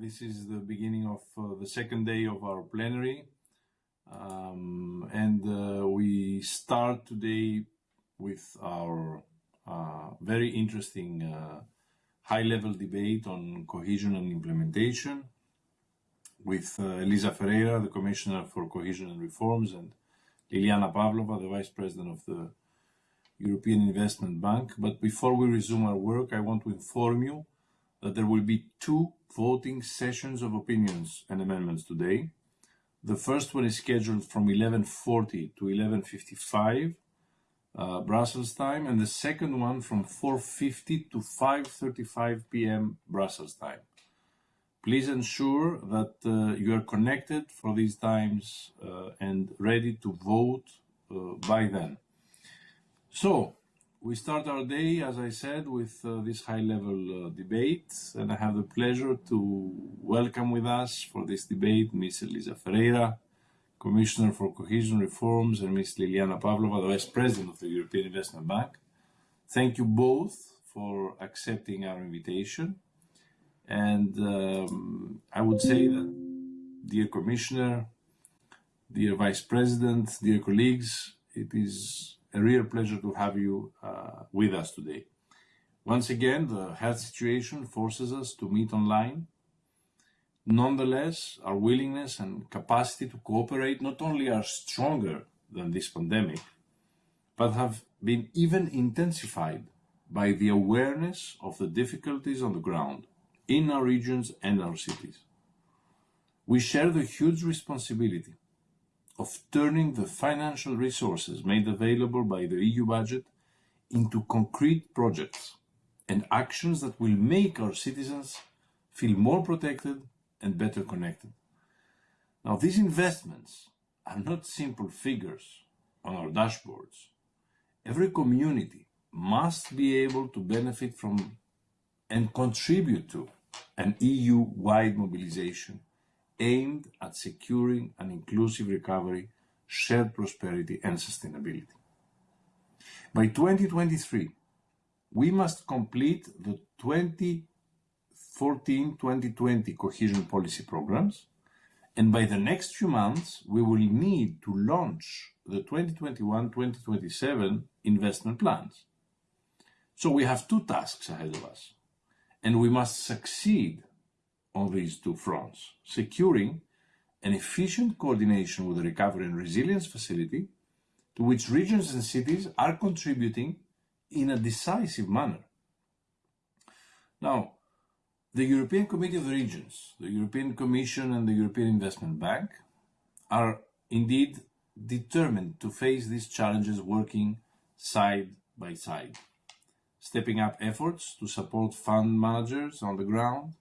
this is the beginning of uh, the second day of our plenary. Um, and uh, we start today with our uh, very interesting uh, high-level debate on cohesion and implementation with uh, Elisa Ferreira, the Commissioner for Cohesion and Reforms, and Liliana Pavlova, the Vice President of the European Investment Bank. But before we resume our work, I want to inform you that there will be two voting sessions of opinions and amendments today. The first one is scheduled from 11.40 to 11.55 uh, Brussels time, and the second one from 4.50 to 5.35 p.m. Brussels time. Please ensure that uh, you are connected for these times uh, and ready to vote uh, by then. So, we start our day, as I said, with uh, this high-level uh, debate, and I have the pleasure to welcome with us for this debate Ms. Elisa Ferreira, Commissioner for Cohesion Reforms, and Ms. Liliana Pavlova, the Vice President of the European Investment Bank. Thank you both for accepting our invitation. And um, I would say that, dear Commissioner, dear Vice President, dear colleagues, it is a real pleasure to have you uh, with us today. Once again, the health situation forces us to meet online. Nonetheless, our willingness and capacity to cooperate not only are stronger than this pandemic, but have been even intensified by the awareness of the difficulties on the ground in our regions and our cities. We share the huge responsibility of turning the financial resources made available by the EU budget into concrete projects and actions that will make our citizens feel more protected and better connected. Now, these investments are not simple figures on our dashboards. Every community must be able to benefit from and contribute to an EU-wide mobilization aimed at securing an inclusive recovery, shared prosperity and sustainability. By 2023, we must complete the 2014-2020 cohesion policy programs, and by the next few months, we will need to launch the 2021-2027 investment plans. So we have two tasks ahead of us, and we must succeed on these two fronts, securing an efficient coordination with the Recovery and Resilience Facility, to which regions and cities are contributing in a decisive manner. Now, the European Committee of the Regions, the European Commission and the European Investment Bank are indeed determined to face these challenges working side by side, stepping up efforts to support fund managers on the ground,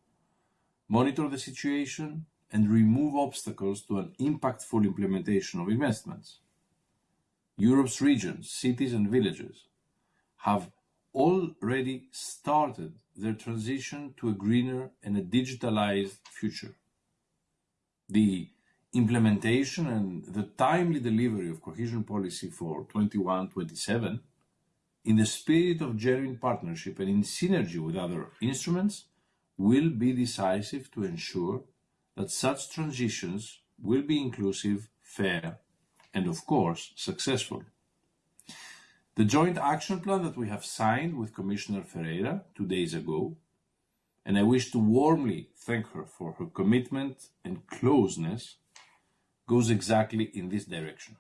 monitor the situation, and remove obstacles to an impactful implementation of investments. Europe's regions, cities and villages have already started their transition to a greener and a digitalized future. The implementation and the timely delivery of cohesion policy for 21-27 in the spirit of genuine partnership and in synergy with other instruments will be decisive to ensure that such transitions will be inclusive, fair, and of course, successful. The joint action plan that we have signed with Commissioner Ferreira two days ago, and I wish to warmly thank her for her commitment and closeness, goes exactly in this direction.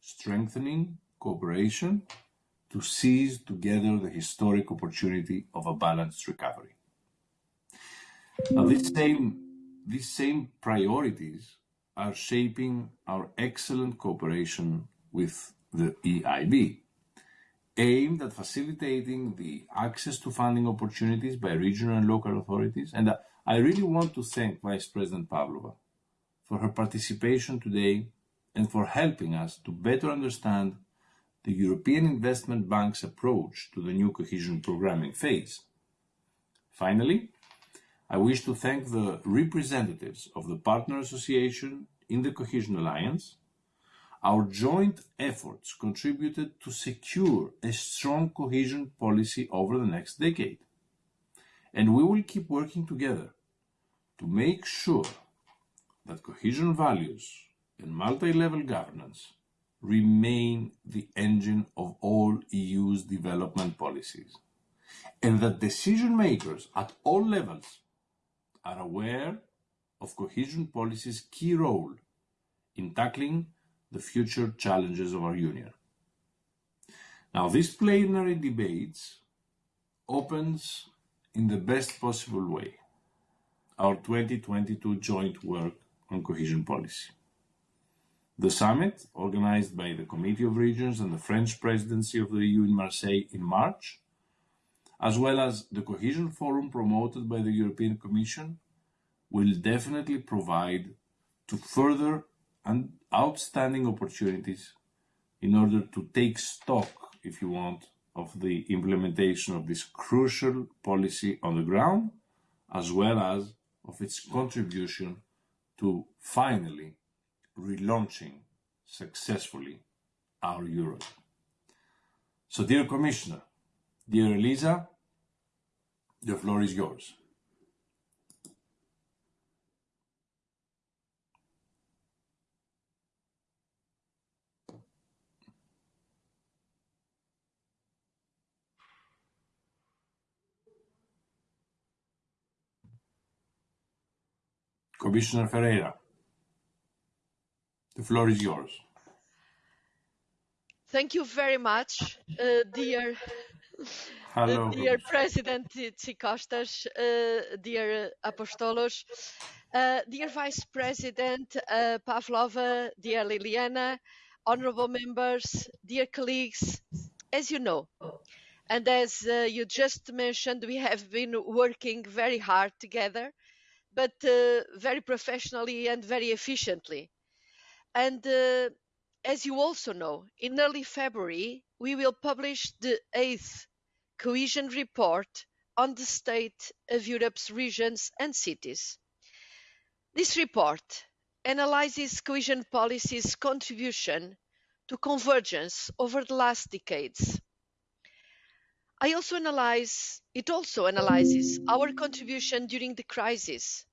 Strengthening cooperation to seize together the historic opportunity of a balanced recovery. Now, these mm. same, these same priorities are shaping our excellent cooperation with the EIB, aimed at facilitating the access to funding opportunities by regional and local authorities. And uh, I really want to thank Vice President Pavlova for her participation today and for helping us to better understand the European Investment Bank's approach to the new cohesion programming phase. Finally, I wish to thank the representatives of the Partner Association in the Cohesion Alliance. Our joint efforts contributed to secure a strong cohesion policy over the next decade. And we will keep working together to make sure that cohesion values and multi-level governance remain the engine of all EU's development policies, and that decision makers at all levels are aware of cohesion policy's key role in tackling the future challenges of our Union. Now, this plenary debates opens in the best possible way our 2022 joint work on cohesion policy. The summit, organized by the Committee of Regions and the French presidency of the EU in Marseille in March, as well as the Cohesion Forum promoted by the European Commission, will definitely provide to further and outstanding opportunities in order to take stock, if you want, of the implementation of this crucial policy on the ground, as well as of its contribution to finally relaunching successfully our Europe. So, dear Commissioner, dear Elisa, the floor is yours. Commissioner Ferreira, the floor is yours. Thank you very much, uh, dear, Hello. uh, dear President Tzitzikostas, uh, dear Apostolos, uh, dear Vice President uh, Pavlova, dear Liliana, honorable members, dear colleagues, as you know, and as uh, you just mentioned, we have been working very hard together, but uh, very professionally and very efficiently. And uh, as you also know, in early February, we will publish the eighth cohesion report on the state of Europe's regions and cities. This report analyzes cohesion policy's contribution to convergence over the last decades. I also analyze, it also analyzes our contribution during the crisis.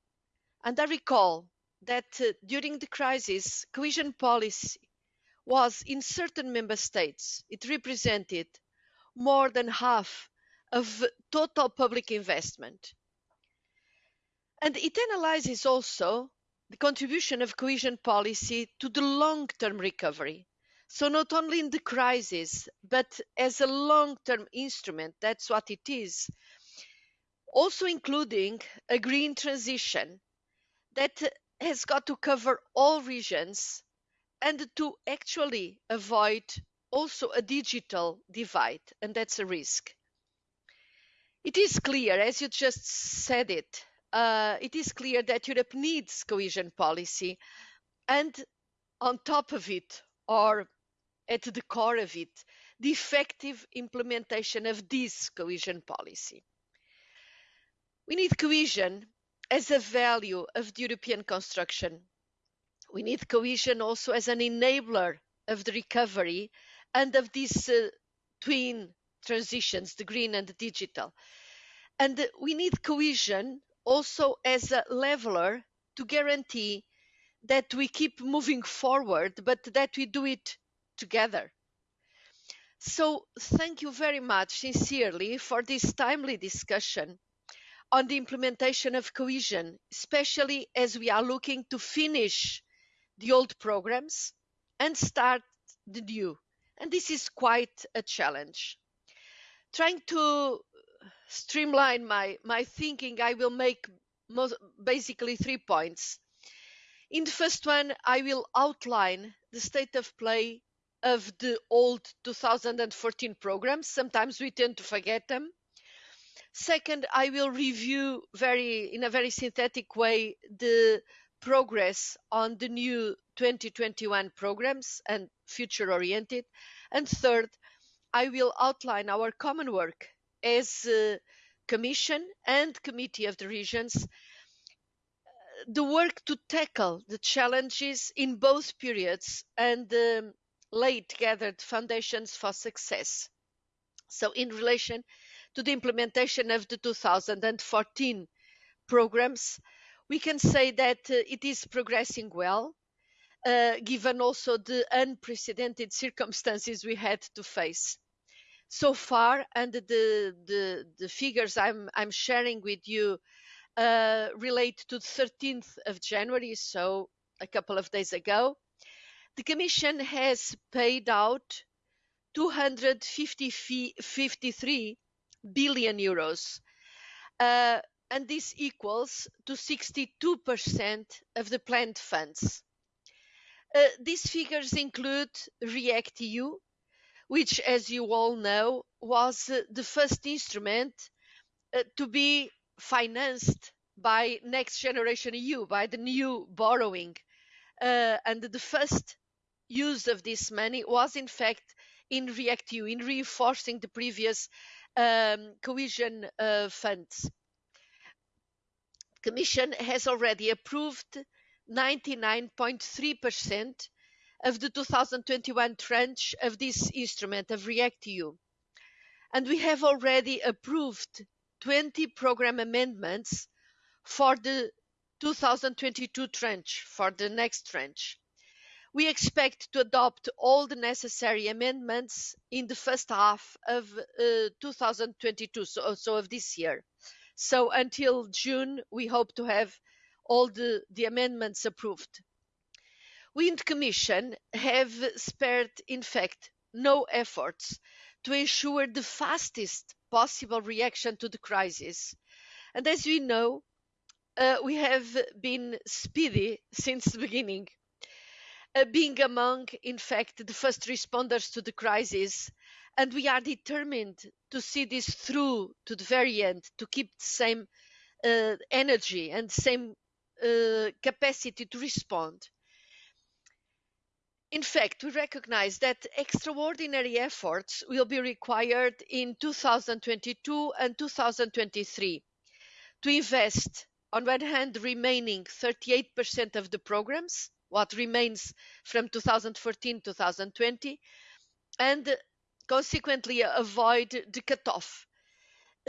And I recall that uh, during the crisis, cohesion policy was in certain member states, it represented more than half of total public investment. And it analyzes also the contribution of cohesion policy to the long term recovery. So, not only in the crisis, but as a long term instrument, that's what it is. Also, including a green transition that has got to cover all regions and to actually avoid also a digital divide, and that's a risk. It is clear, as you just said it, uh, it is clear that Europe needs cohesion policy, and on top of it, or at the core of it, the effective implementation of this cohesion policy. We need cohesion as a value of the European construction. We need cohesion also as an enabler of the recovery and of these uh, twin transitions, the green and the digital. And we need cohesion also as a leveler to guarantee that we keep moving forward, but that we do it together. So, thank you very much, sincerely, for this timely discussion on the implementation of cohesion, especially as we are looking to finish the old programs and start the new. And this is quite a challenge. Trying to streamline my, my thinking, I will make most, basically three points. In the first one, I will outline the state of play of the old 2014 programs. Sometimes we tend to forget them Second, I will review very in a very synthetic way the progress on the new 2021 programs and future oriented. And third, I will outline our common work as a Commission and Committee of the Regions, the work to tackle the challenges in both periods and lay together foundations for success. So, in relation to the implementation of the 2014 programs, we can say that uh, it is progressing well, uh, given also the unprecedented circumstances we had to face. So far, and the, figures I'm, I'm sharing with you uh, relate to the 13th of January, so a couple of days ago, the Commission has paid out 253 billion euros, and this equals to 62% of the planned funds. Uh, these figures include REACT-EU, which, as you all know, was uh, the first instrument uh, to be financed by Next Generation EU, by the new borrowing. And the first use of this money was, in fact, in REACT-EU, in reinforcing the previous um, cohesion funds. Commission has already approved 99.3% of the 2021 tranche of this instrument of REACT-EU. And we have already approved 20 program amendments for the 2022 tranche, for the next tranche. We expect to adopt all the necessary amendments in the first half of uh, 2022, so, so of this year. So until June, we hope to have all the, the amendments approved. We in the Commission have spared, in fact, no efforts to ensure the fastest possible reaction to the crisis. And as we know, uh, we have been speedy since the beginning uh, being among, in fact, the first responders to the crisis. And we are determined to see this through to the very end, to keep the same uh, energy and the same uh, capacity to respond. In fact, we recognize that extraordinary efforts will be required in 2022 and 2023 to invest, on one hand, remaining 38% of the programs what remains from 2014 2020 and consequently avoid the cutoff.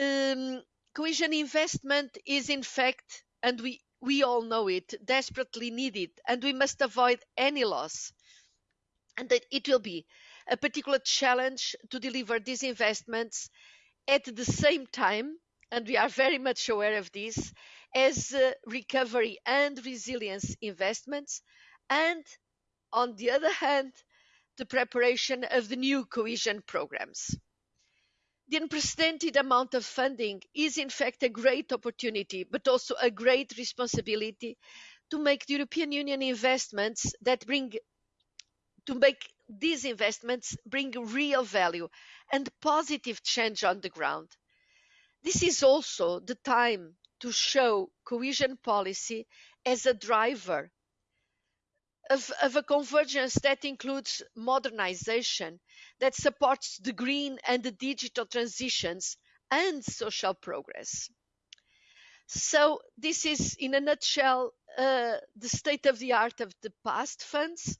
Um, cohesion investment is in fact, and we, we all know it, desperately needed, and we must avoid any loss. And it will be a particular challenge to deliver these investments at the same time, and we are very much aware of this, as uh, recovery and resilience investments, and on the other hand, the preparation of the new cohesion programs. The unprecedented amount of funding is in fact a great opportunity, but also a great responsibility to make the European Union investments that bring to make these investments bring real value and positive change on the ground. This is also the time to show cohesion policy as a driver of, of a convergence that includes modernization, that supports the green and the digital transitions and social progress. So this is, in a nutshell, uh, the state of the art of the past funds.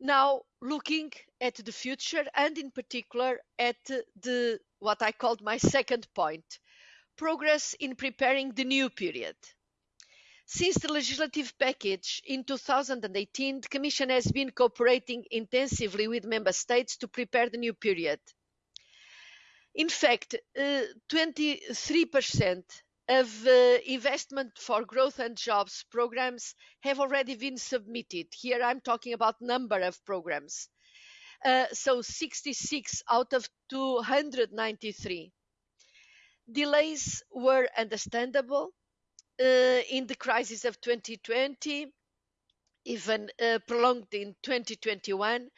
Now looking at the future and in particular at the what I called my second point, progress in preparing the new period. Since the legislative package in 2018, the Commission has been cooperating intensively with Member States to prepare the new period. In fact, uh, 23% of uh, investment for growth and jobs programs have already been submitted. Here I'm talking about number of programs. Uh, so 66 out of 293. Delays were understandable uh, in the crisis of 2020, even uh, prolonged in 2021.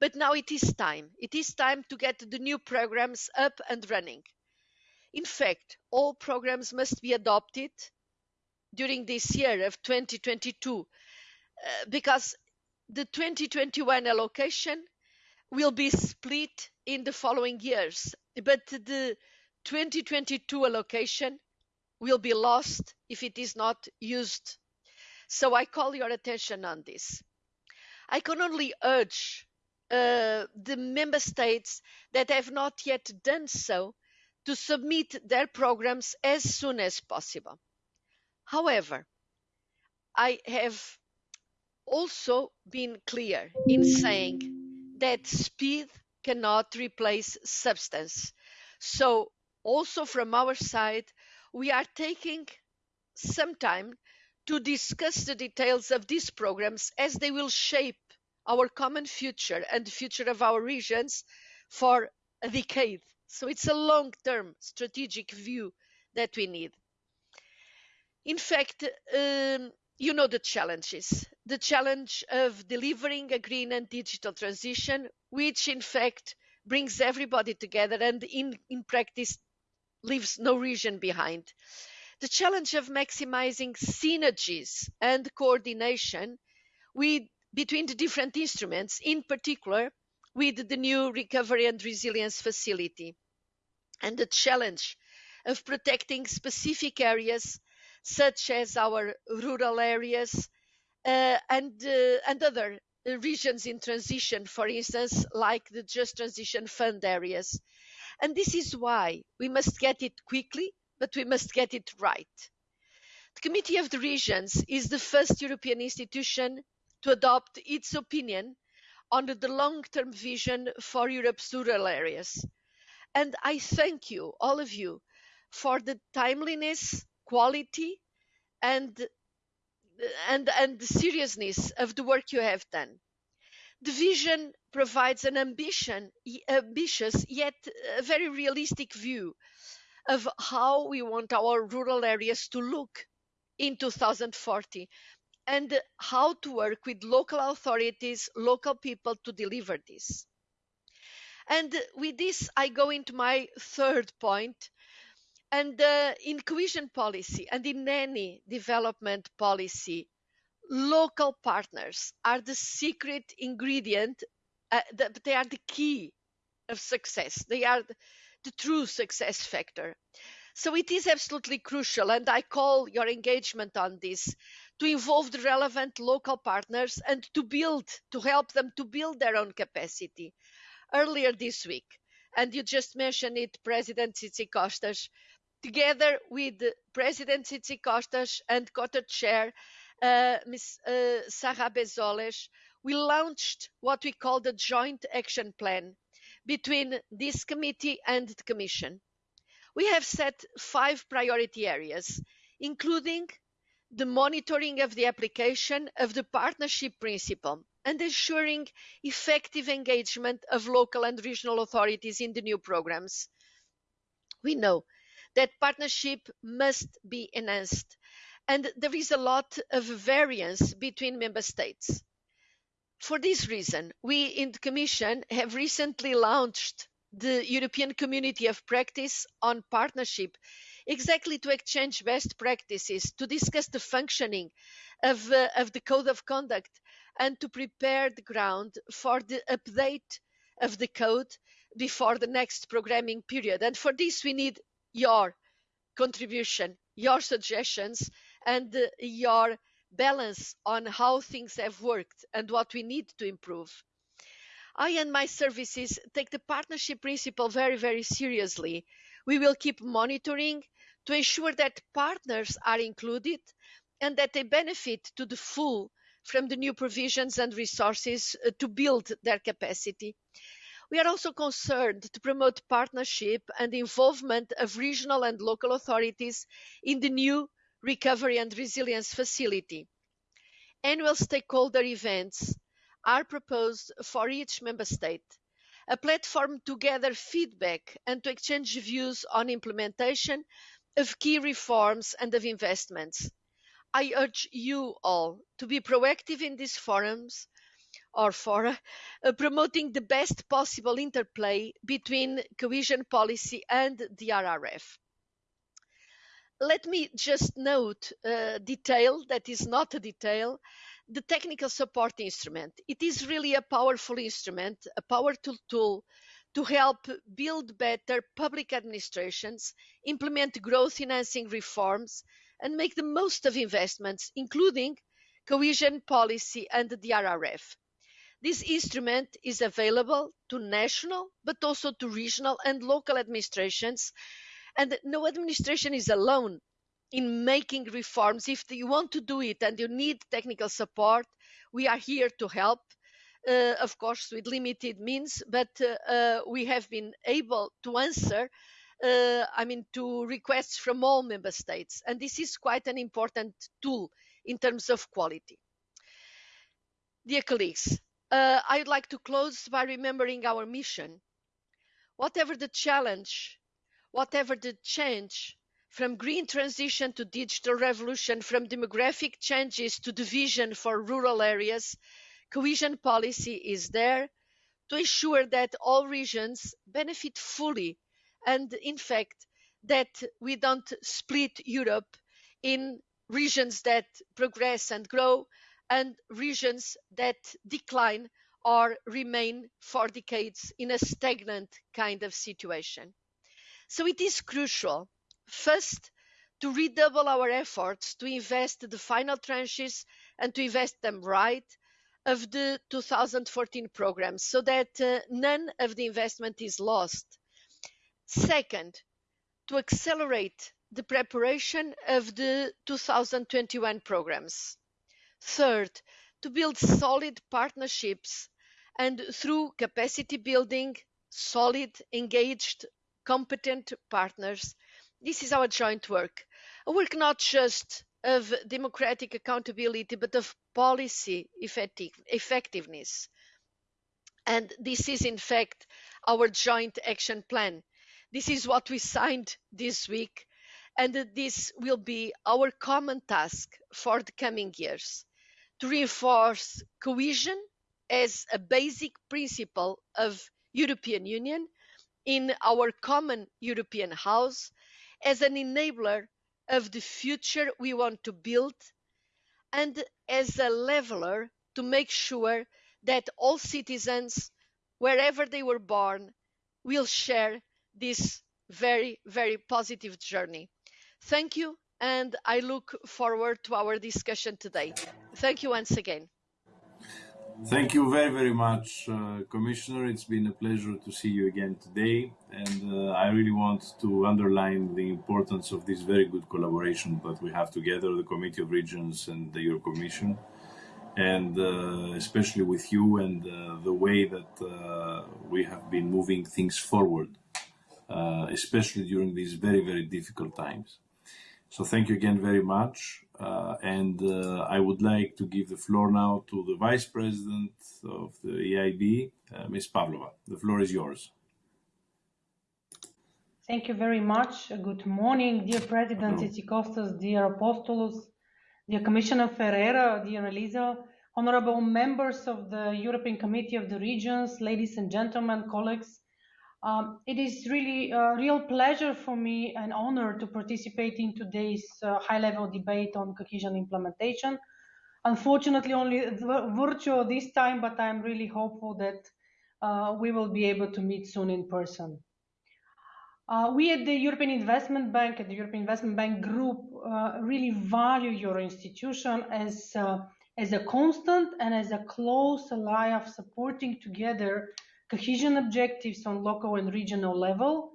But now it is time. It is time to get the new programs up and running. In fact, all programs must be adopted during this year of 2022 uh, because the 2021 allocation will be split in the following years, but the 2022 allocation will be lost if it is not used. So I call your attention on this. I can only urge uh, the member states that have not yet done so to submit their programs as soon as possible. However, I have also been clear in saying that speed cannot replace substance. So, also from our side, we are taking some time to discuss the details of these programs as they will shape our common future and the future of our regions for a decade. So it's a long term strategic view that we need. In fact, um, you know the challenges the challenge of delivering a green and digital transition, which in fact brings everybody together and in, in practice leaves no region behind. The challenge of maximizing synergies and coordination with, between the different instruments, in particular with the new Recovery and Resilience Facility, and the challenge of protecting specific areas such as our rural areas uh, and, uh, and other regions in transition, for instance, like the Just Transition Fund areas. And this is why we must get it quickly, but we must get it right. The Committee of the Regions is the first European institution to adopt its opinion on the long term vision for Europe's rural areas. And I thank you, all of you, for the timeliness, quality, and and, and the seriousness of the work you have done. The vision provides an ambition, ambitious yet very realistic view of how we want our rural areas to look in 2040 and how to work with local authorities, local people to deliver this. And with this, I go into my third point, and uh, in cohesion policy and in any development policy, local partners are the secret ingredient, uh, the, they are the key of success. They are the, the true success factor. So it is absolutely crucial, and I call your engagement on this to involve the relevant local partners and to build, to help them to build their own capacity. Earlier this week, and you just mentioned it, President Tzitzikostas, together with President Tzitzikostas and COTER Chair Ms. Uh, Sarah Bezoles, we launched what we call the Joint Action Plan between this committee and the Commission. We have set five priority areas, including the monitoring of the application of the partnership principle and ensuring effective engagement of local and regional authorities in the new programs. We know that partnership must be enhanced. And there is a lot of variance between member states. For this reason, we in the Commission have recently launched the European Community of Practice on Partnership, exactly to exchange best practices, to discuss the functioning of, uh, of the Code of Conduct, and to prepare the ground for the update of the code before the next programming period. And for this, we need your contribution, your suggestions, and your balance on how things have worked and what we need to improve. I and my services take the partnership principle very, very seriously. We will keep monitoring to ensure that partners are included and that they benefit to the full from the new provisions and resources uh, to build their capacity. We are also concerned to promote partnership and involvement of regional and local authorities in the new Recovery and Resilience Facility. Annual stakeholder events are proposed for each member state, a platform to gather feedback and to exchange views on implementation of key reforms and of investments. I urge you all to be proactive in these forums or for uh, promoting the best possible interplay between cohesion policy and the RRF. Let me just note a detail that is not a detail the technical support instrument. It is really a powerful instrument, a powerful tool to help build better public administrations, implement growth enhancing reforms, and make the most of investments, including cohesion policy and the RRF. This instrument is available to national, but also to regional and local administrations, and no administration is alone. in making reforms. If you want to do it and you need technical support, we are here to help. Uh, of course, with limited means, but uh, uh, we have been able to answer, uh, I mean, to requests from all member states. And this is quite an important tool in terms of quality. Dear colleagues, uh, I'd like to close by remembering our mission. Whatever the challenge, whatever the change, from green transition to digital revolution, from demographic changes to the vision for rural areas, cohesion policy is there to ensure that all regions benefit fully and in fact that we don't split Europe in regions that progress and grow and regions that decline or remain for decades in a stagnant kind of situation. So it is crucial, first, to redouble our efforts to invest the final tranches and to invest them right of the 2014 programs so that uh, none of the investment is lost. Second, to accelerate the preparation of the 2021 programs. Third, to build solid partnerships and through capacity building, solid, engaged, competent partners. This is our joint work. A work not just of democratic accountability, but of policy effective, effectiveness. And this is, in fact, our joint action plan. This is what we signed this week, and this will be our common task for the coming years to reinforce cohesion as a basic principle of European Union in our common European house as an enabler of the future we want to build and as a leveler to make sure that all citizens, wherever they were born, will share this very, very positive journey. Thank you, and I look forward to our discussion today. Thank you once again. Thank you very, very much, uh, Commissioner. It's been a pleasure to see you again today. And uh, I really want to underline the importance of this very good collaboration that we have together, the Committee of Regions and the Euro Commission, and uh, especially with you and uh, the way that uh, we have been moving things forward, uh, especially during these very, very difficult times. So thank you again very much. Uh, and uh, I would like to give the floor now to the Vice President of the EIB, uh, Ms. Pavlova. The floor is yours. Thank you very much. Good morning, dear President Tzitzikostas, dear Apostolos, dear Commissioner Ferreira, dear Elisa, honorable members of the European Committee of the Regions, ladies and gentlemen, colleagues. Um, it is really a real pleasure for me and honor to participate in today's uh, high-level debate on cohesion implementation. Unfortunately, only virtual this time, but I'm really hopeful that uh, we will be able to meet soon in person. Uh, we at the European Investment Bank, at the European Investment Bank Group, uh, really value your institution as, uh, as a constant and as a close ally of supporting together cohesion objectives on local and regional level.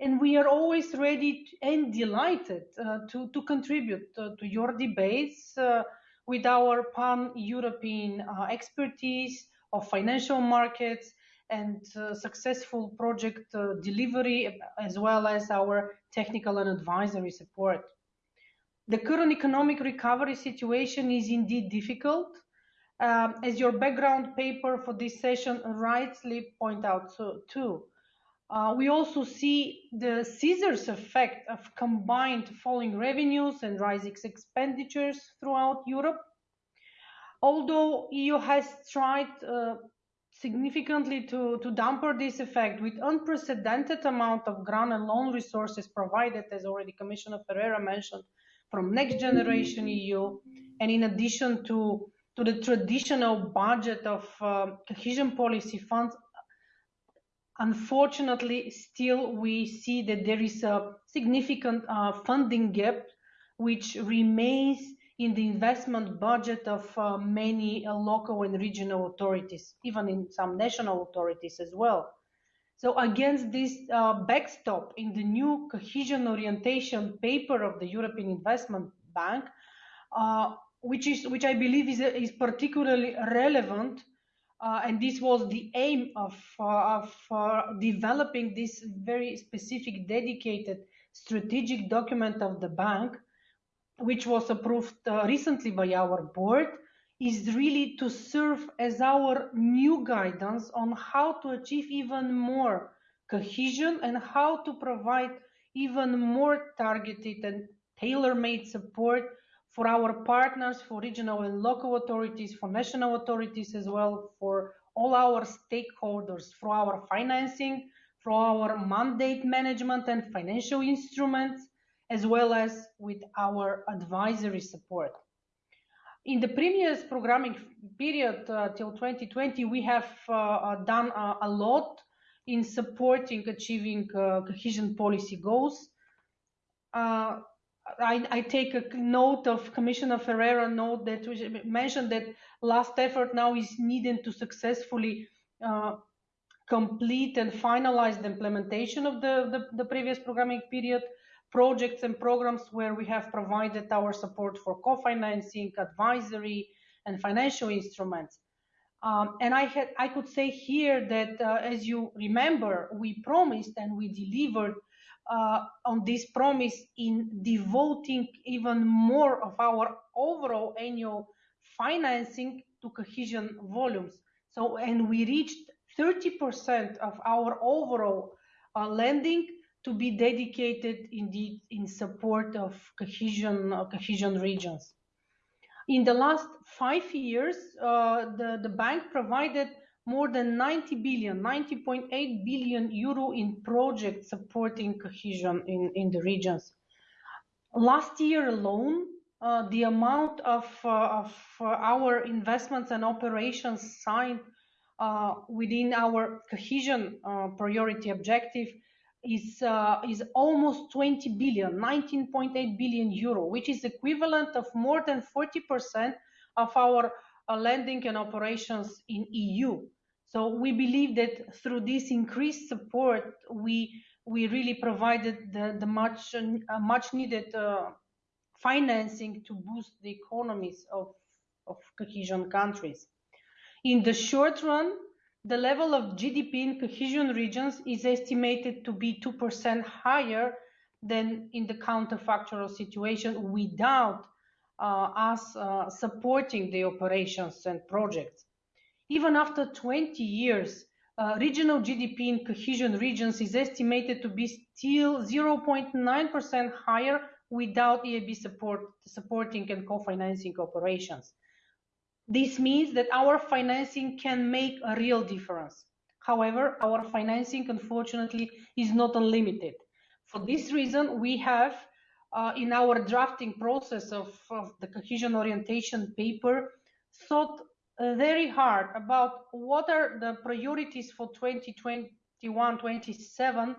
And we are always ready and delighted uh, to, to contribute uh, to your debates uh, with our pan-European uh, expertise of financial markets and uh, successful project uh, delivery, as well as our technical and advisory support. The current economic recovery situation is indeed difficult, um, as your background paper for this session rightly point out so, too. Uh, we also see the scissors effect of combined falling revenues and rising expenditures throughout Europe. Although EU has tried uh, significantly to, to damper this effect with unprecedented amount of grant and loan resources provided, as already Commissioner Ferreira mentioned, from Next Generation EU, and in addition to to the traditional budget of uh, cohesion policy funds, unfortunately, still we see that there is a significant uh, funding gap which remains in the investment budget of uh, many uh, local and regional authorities, even in some national authorities as well. So against this uh, backstop in the new cohesion orientation paper of the European Investment Bank, uh, which is which I believe is, is particularly relevant, uh, and this was the aim of, uh, of uh, developing this very specific, dedicated strategic document of the bank, which was approved uh, recently by our board is really to serve as our new guidance on how to achieve even more cohesion and how to provide even more targeted and tailor-made support for our partners, for regional and local authorities, for national authorities as well, for all our stakeholders, for our financing, for our mandate management and financial instruments, as well as with our advisory support. In the previous programming period uh, till 2020, we have uh, uh done uh, a lot in supporting achieving uh, cohesion policy goals. Uh, I, I, take a note of Commissioner Ferreira note that we mentioned that last effort now is needed to successfully complete and finalize the implementation of the, the, the previous programming period projects and programs where we have provided our support for co-financing, advisory, and financial instruments. Um, and I had, I could say here that, uh, as you remember, we promised and we delivered uh, on this promise in devoting even more of our overall annual financing to cohesion volumes. So, and we reached 30% of our overall uh, lending to be dedicated indeed in support of cohesion, uh, cohesion regions. In the last five years, uh, the, the bank provided more than 90 billion, 90.8 billion euro in projects supporting cohesion in, in the regions. Last year alone, uh, the amount of, uh, of uh, our investments and operations signed uh, within our cohesion priority objective is uh, is almost 20 billion 19.8 billion euro which is equivalent of more than 40% of our uh, lending and operations in eu so we believe that through this increased support we we really provided the, the much uh, much needed uh, financing to boost the economies of of cohesion countries in the short run the level of GDP in cohesion regions is estimated to be 2% higher than in the counterfactual situation without uh, us uh, supporting the operations and projects. Even after 20 years, uh, regional GDP in cohesion regions is estimated to be still 0.9% higher without EIB support, supporting and co-financing operations. This means that our financing can make a real difference. However, our financing, unfortunately, is not unlimited. For this reason, we have uh, in our drafting process of, of, the cohesion orientation paper thought very hard about what are the priorities for 2021-27,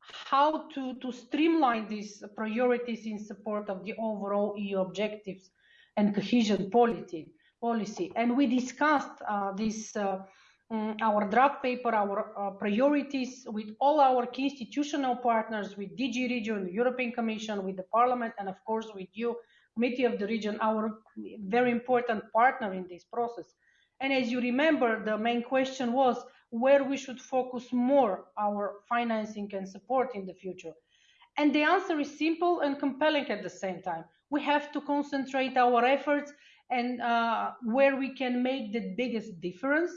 how to, to streamline these priorities in support of the overall EU objectives and cohesion policy policy. And we discussed uh, this, uh, um, our draft paper, our uh, priorities with all our key institutional partners, with DG REGIO, European Commission, with the Parliament, and of course with you, Committee of the Region, our very important partner in this process. And as you remember, the main question was where we should focus more our financing and support in the future. And the answer is simple and compelling at the same time. We have to concentrate our efforts and uh, where we can make the biggest difference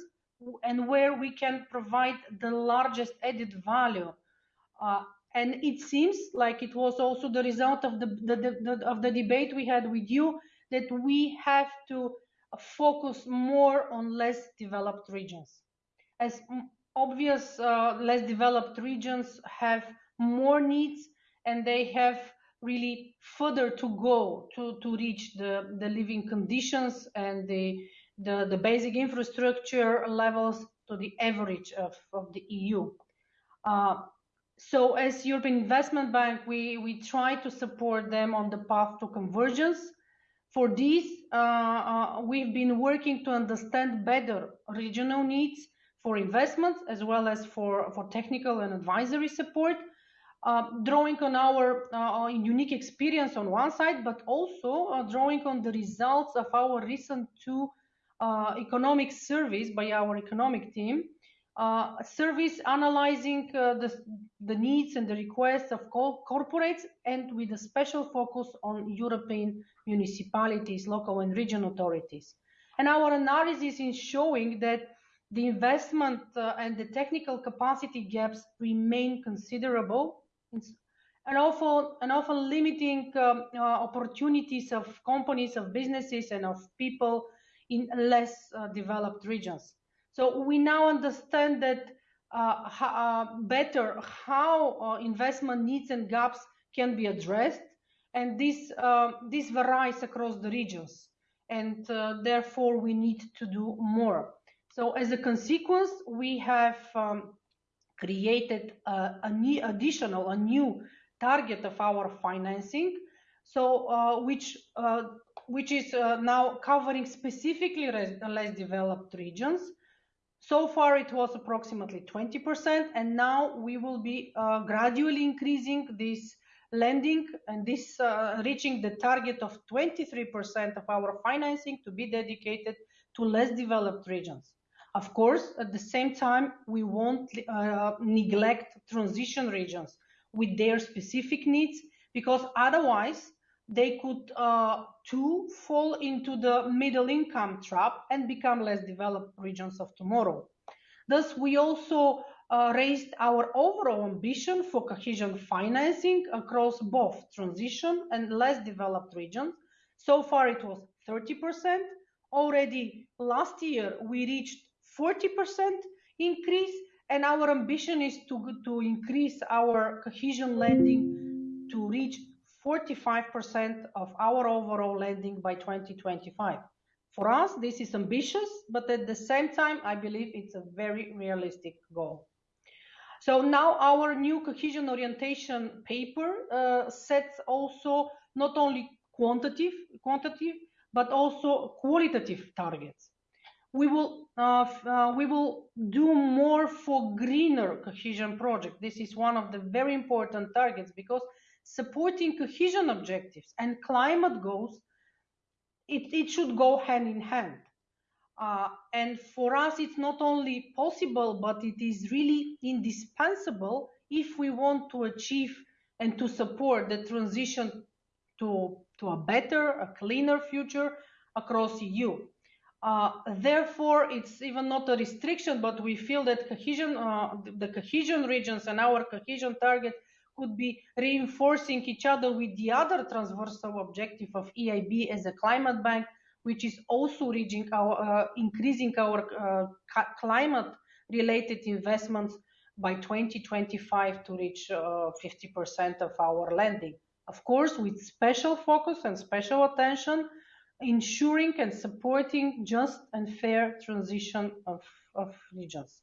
and where we can provide the largest added value. Uh, and it seems like it was also the result of the, the, the, of the debate we had with you that we have to focus more on less developed regions. As obvious, uh, less developed regions have more needs and they have really further to go to, to reach the, the living conditions and the, the, the basic infrastructure levels to the average of, of the EU. Uh, so as European Investment Bank, we, we try to support them on the path to convergence. For this, uh, uh, we've been working to understand better regional needs for investments as well as for, for technical and advisory support, uh, drawing on our uh, unique experience on one side, but also uh, drawing on the results of our recent two uh, economic surveys by our economic team, uh, service analyzing uh, the, the needs and the requests of co corporates and with a special focus on European municipalities, local and regional authorities. And our analysis is showing that the investment uh, and the technical capacity gaps remain considerable and often, and often limiting um, uh, opportunities of companies, of businesses, and of people in less uh, developed regions. So we now understand that uh, uh better how uh, investment needs and gaps can be addressed, and this uh, this varies across the regions, and therefore we need to do more. So as a consequence, we have um, created a, a new additional, a new target of our financing, so uh, which uh, which is uh, now covering specifically less developed regions. So far, it was approximately 20%, and now we will be uh, gradually increasing this lending and this uh, reaching the target of 23% of our financing to be dedicated to less developed regions. Of course, at the same time, we won't uh, neglect transition regions with their specific needs because otherwise they could uh, too fall into the middle income trap and become less developed regions of tomorrow. Thus, we also uh, raised our overall ambition for cohesion financing across both transition and less developed regions. So far, it was 30%. Already last year, we reached 40% increase, and our ambition is to, to increase our cohesion lending to reach 45% of our overall lending by 2025. For us, this is ambitious, but at the same time, I believe it's a very realistic goal. So now our new cohesion orientation paper uh, sets also not only quantitative, quantitative, but also qualitative targets we will uh, uh, we will do more for greener cohesion project. This is one of the very important targets because supporting cohesion objectives and climate goals, it, it should go hand in hand. Uh, and for us, it's not only possible, but it is really indispensable if we want to achieve and to support the transition to, to a better, a cleaner future across EU. Uh, therefore, it's even not a restriction, but we feel that cohesion, uh, the cohesion regions and our cohesion target could be reinforcing each other with the other transversal objective of EIB as a climate bank, which is also reaching our, uh, increasing our uh, climate-related investments by 2025 to reach 50% uh, of our lending. Of course, with special focus and special attention ensuring and supporting just and fair transition of, of regions.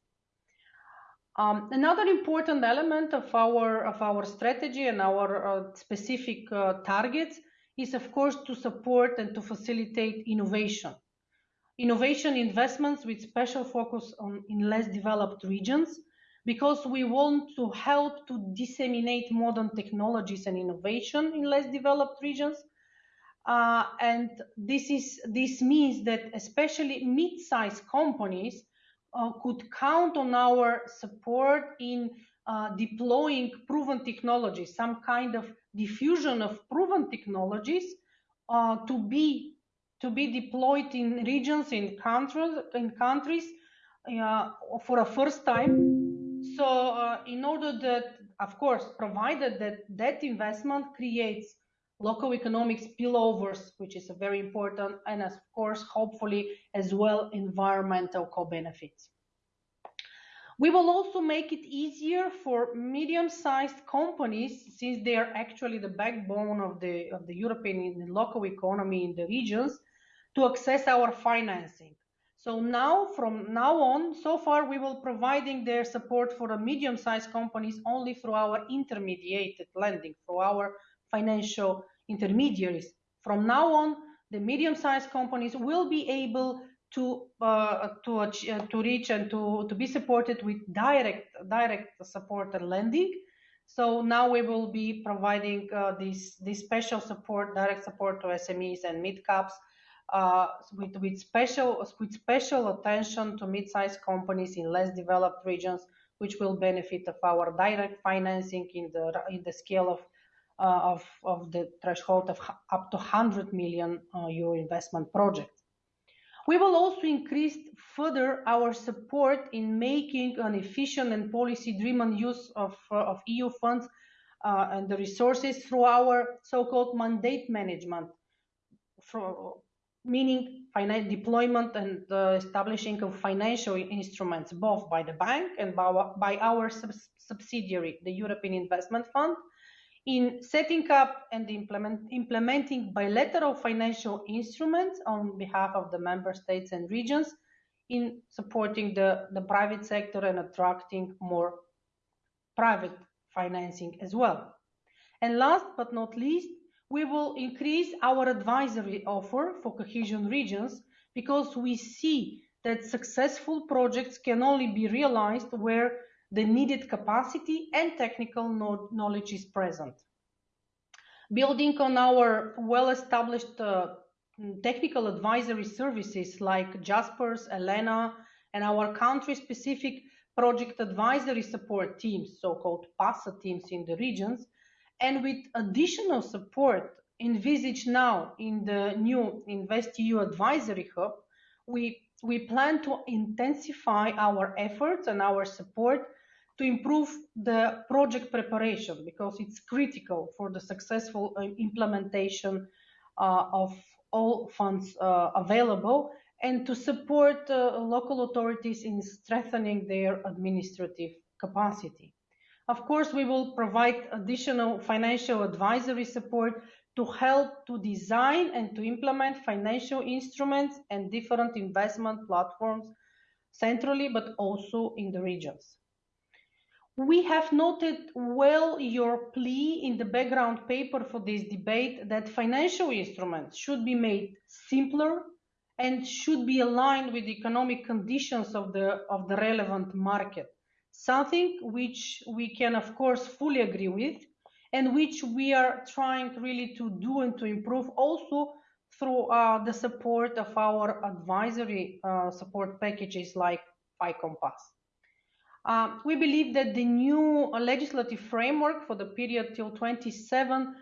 Um, another important element of our of our strategy and our uh, specific uh, targets is, of course, to support and to facilitate innovation. Innovation investments with special focus on in less developed regions, because we want to help to disseminate modern technologies and innovation in less developed regions, uh, and this is this means that especially mid-sized companies uh, could count on our support in uh, deploying proven technologies, some kind of diffusion of proven technologies uh, to be to be deployed in regions in countries in countries uh, for a first time. So uh, in order that, of course, provided that that investment creates local economic spillovers, which is a very important, and of course, hopefully as well, environmental co-benefits. We will also make it easier for medium-sized companies, since they are actually the backbone of the, of the European and local economy in the regions, to access our financing. So now, from now on, so far we will providing their support for the medium-sized companies only through our intermediated lending, through our financial intermediaries. From now on, the medium-sized companies will be able to uh, to uh, to reach and to to be supported with direct direct support and lending. So now we will be providing uh, this this special support, direct support to SMEs and mid caps. Uh, with, with special with special attention to mid-sized companies in less developed regions, which will benefit of our direct financing in the in the scale of of, of the threshold of up to 100 million uh, euro investment projects. We will also increase further our support in making an efficient and policy-driven use of, uh, of EU funds uh, and the resources through our so-called mandate management, for, meaning deployment and uh, establishing of financial instruments both by the bank and by our, by our sub subsidiary, the European Investment Fund, in setting up and implement, implementing bilateral financial instruments on behalf of the member states and regions in supporting the, the private sector and attracting more private financing as well. And last but not least, we will increase our advisory offer for cohesion regions because we see that successful projects can only be realized where the needed capacity and technical knowledge is present. Building on our well-established uh, technical advisory services like Jaspers, Elena, and our country-specific project advisory support teams, so-called PASSA teams in the regions, and with additional support envisaged now in the new InvestEU Advisory Hub, we, we plan to intensify our efforts and our support to improve the project preparation because it's critical for the successful uh, implementation uh, of all funds uh, available and to support local authorities in strengthening their administrative capacity. Of course, we will provide additional financial advisory support to help to design and to implement financial instruments and different investment platforms centrally, but also in the regions. We have noted well your plea in the background paper for this debate that financial instruments should be made simpler and should be aligned with the economic conditions of the, of the relevant market. Something which we can, of course, fully agree with and which we are trying really to do and to improve also through uh, the support of our advisory uh, support packages like fi-compass. Uh, we believe that the new legislative framework for the period till 27,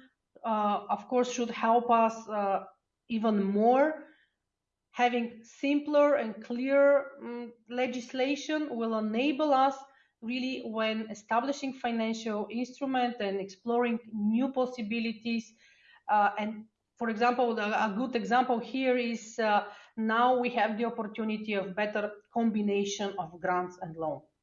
uh, of course, should help us uh, even more. Having simpler and clear um, legislation will enable us really when establishing financial instrument and exploring new possibilities. Uh, and for example, a good example here is uh, now we have the opportunity of better combination of grants and loans.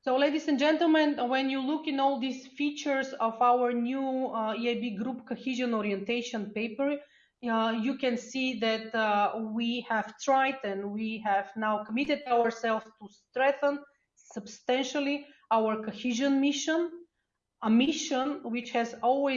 So ladies and gentlemen, when you look in all these features of our new uh, EIB group cohesion orientation paper, uh, you can see that uh, we have tried and we have now committed ourselves to strengthen substantially our cohesion mission, a mission which has always